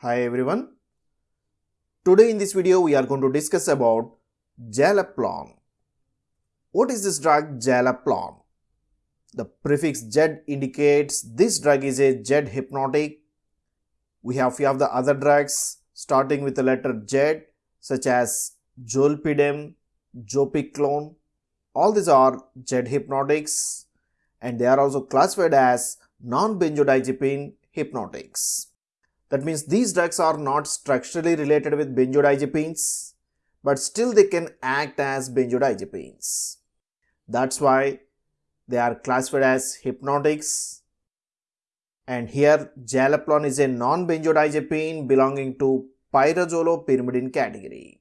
Hi everyone. Today in this video we are going to discuss about Zaleplon. What is this drug Zaleplon? The prefix Z indicates this drug is a Z hypnotic. We have few of the other drugs starting with the letter Z such as Zolpidem, Zopiclone. All these are Z hypnotics and they are also classified as non-benzodiazepine hypnotics. That means these drugs are not structurally related with benzodiazepines, but still they can act as benzodiazepines. That's why they are classified as hypnotics. And here Zaleplon is a non-benzodiazepine belonging to pyrazolopyrimidine category.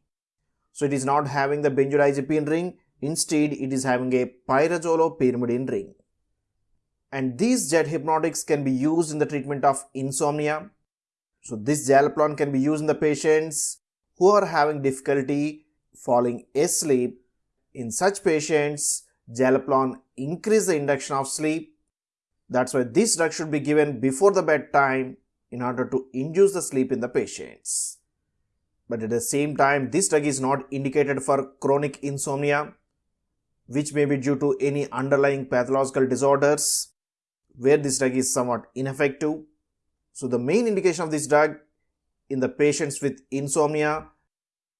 So it is not having the benzodiazepine ring, instead it is having a pyrazolopyrimidine ring. And these Z hypnotics can be used in the treatment of insomnia, so this Zaleplon can be used in the patients who are having difficulty falling asleep. In such patients, Zaleplon increase the induction of sleep. That's why this drug should be given before the bedtime in order to induce the sleep in the patients. But at the same time, this drug is not indicated for chronic insomnia, which may be due to any underlying pathological disorders where this drug is somewhat ineffective so the main indication of this drug in the patients with insomnia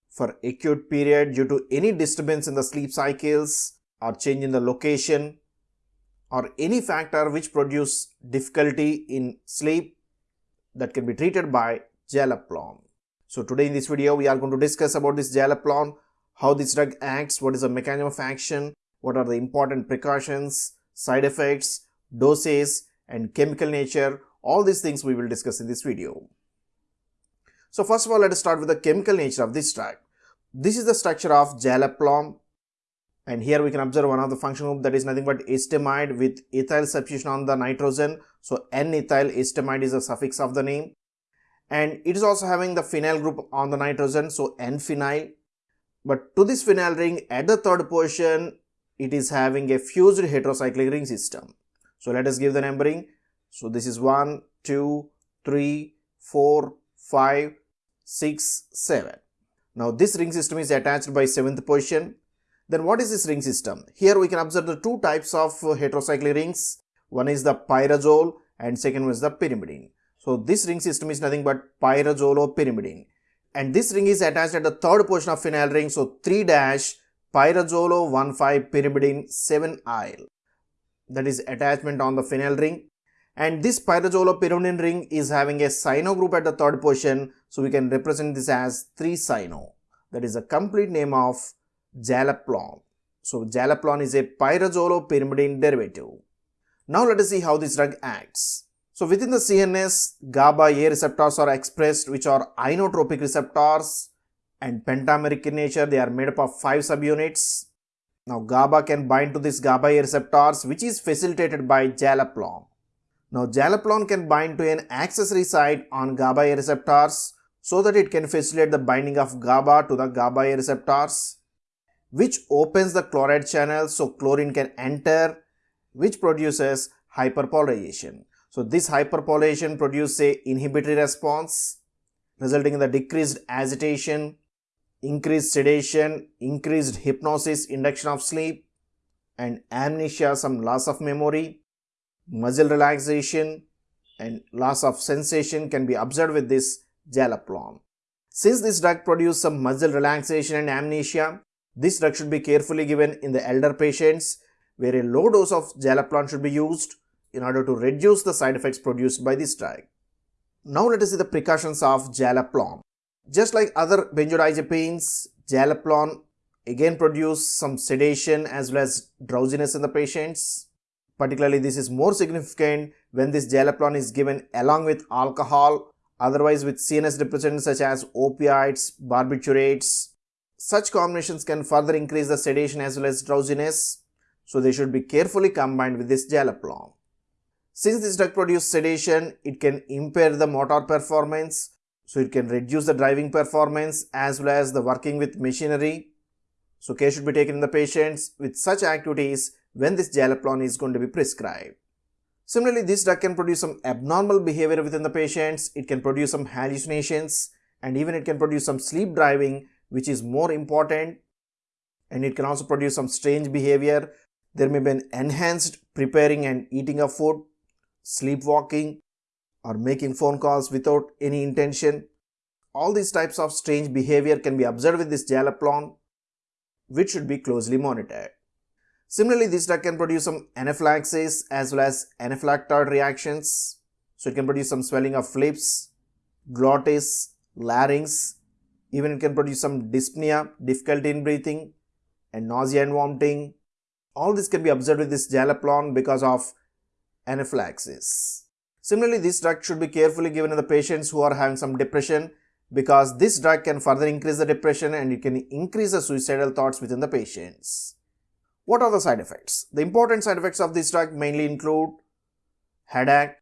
for acute period due to any disturbance in the sleep cycles or change in the location or any factor which produce difficulty in sleep that can be treated by Zaleplon. So today in this video we are going to discuss about this Zaleplon, how this drug acts, what is the mechanism of action, what are the important precautions, side effects, doses and chemical nature all these things we will discuss in this video. So first of all, let us start with the chemical nature of this drug. This is the structure of Zaleplon and here we can observe one of the function group that is nothing but acetamide with ethyl substitution on the nitrogen. So N-ethyl acetamide is the suffix of the name and it is also having the phenyl group on the nitrogen so N-phenyl. But to this phenyl ring at the third position it is having a fused heterocyclic ring system. So let us give the numbering so this is 1, 2, 3, 4, 5, 6, 7. Now this ring system is attached by 7th position. Then what is this ring system? Here we can observe the two types of uh, heterocyclic rings. One is the pyrazole and second one is the pyrimidine. So this ring system is nothing but pyrazole or pyrimidine. And this ring is attached at the third position of phenyl ring. So 3 dash pyrazolo 1,5 pyrimidine 7 aryl. That is attachment on the phenyl ring and this pyrazolopyrimidine ring is having a cyano group at the third position so we can represent this as 3-cyano that is the complete name of Zaleplon. So Zaleplon is a pyrazolopyrimidine derivative. Now let us see how this drug acts. So within the CNS, GABA A receptors are expressed which are inotropic receptors and pentameric in nature they are made up of 5 subunits. Now GABA can bind to this GABA A receptors which is facilitated by Zaleplon. Now Zaleplon can bind to an accessory site on GABA A receptors so that it can facilitate the binding of GABA to the GABA A receptors which opens the chloride channel so chlorine can enter which produces hyperpolarization. So this hyperpolarization produces a inhibitory response resulting in the decreased agitation, increased sedation, increased hypnosis, induction of sleep and amnesia, some loss of memory muscle relaxation and loss of sensation can be observed with this Zaleplon. Since this drug produces some muscle relaxation and amnesia, this drug should be carefully given in the elder patients where a low dose of Zaleplon should be used in order to reduce the side effects produced by this drug. Now let us see the precautions of Zaleplon. Just like other benzodiazepines, Zaleplon again produce some sedation as well as drowsiness in the patients. Particularly this is more significant when this Zaleplon is given along with alcohol, otherwise with CNS depressants such as opioids, barbiturates. Such combinations can further increase the sedation as well as drowsiness, so they should be carefully combined with this Zaleplon. Since this drug produces sedation, it can impair the motor performance, so it can reduce the driving performance as well as the working with machinery. So care should be taken in the patients with such activities when this Zaleplon is going to be prescribed. Similarly, this drug can produce some abnormal behavior within the patients. It can produce some hallucinations and even it can produce some sleep driving, which is more important. And it can also produce some strange behavior. There may be an enhanced preparing and eating of food, sleepwalking, or making phone calls without any intention. All these types of strange behavior can be observed with this zaleplon, which should be closely monitored. Similarly, this drug can produce some anaphylaxis as well as anaphylactoid reactions. So it can produce some swelling of lips, glottis, larynx. Even it can produce some dyspnea, difficulty in breathing, and nausea and vomiting. All this can be observed with this zaleplon because of anaphylaxis. Similarly, this drug should be carefully given in the patients who are having some depression because this drug can further increase the depression and it can increase the suicidal thoughts within the patients. What are the side effects? The important side effects of this drug mainly include headache,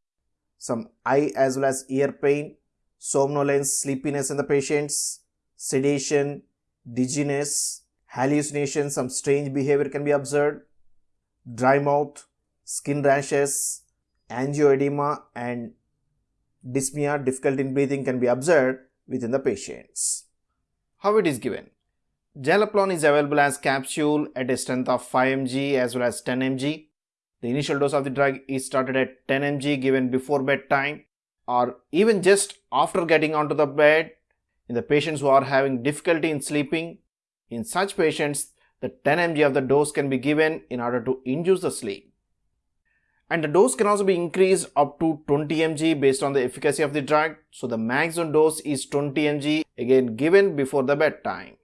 some eye as well as ear pain, somnolence, sleepiness in the patients, sedation, dizziness, hallucinations, some strange behavior can be observed, dry mouth, skin rashes, angioedema and dyspnea, difficulty in breathing can be observed within the patients. How it is given? Zaleplon is available as capsule at a strength of 5 mg as well as 10 mg. The initial dose of the drug is started at 10 mg given before bedtime or even just after getting onto the bed in the patients who are having difficulty in sleeping. In such patients, the 10 mg of the dose can be given in order to induce the sleep. And the dose can also be increased up to 20 mg based on the efficacy of the drug. So the maximum dose is 20 mg again given before the bedtime.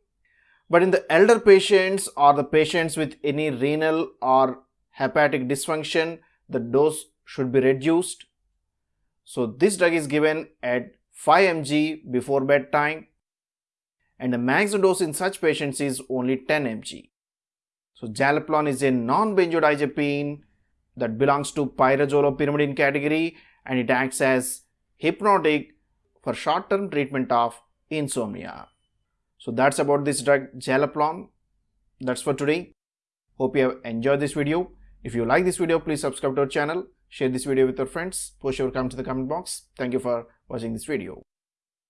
But in the elder patients or the patients with any renal or hepatic dysfunction, the dose should be reduced. So this drug is given at 5 mg before bedtime and the maximum dose in such patients is only 10 mg. So Zaleplon is a non-benzodiazepine that belongs to pyrazolopyrimidine category and it acts as hypnotic for short-term treatment of insomnia. So that's about this drug Zaleplon. That's for today. Hope you have enjoyed this video. If you like this video, please subscribe to our channel, share this video with your friends, post your comments in the comment box. Thank you for watching this video.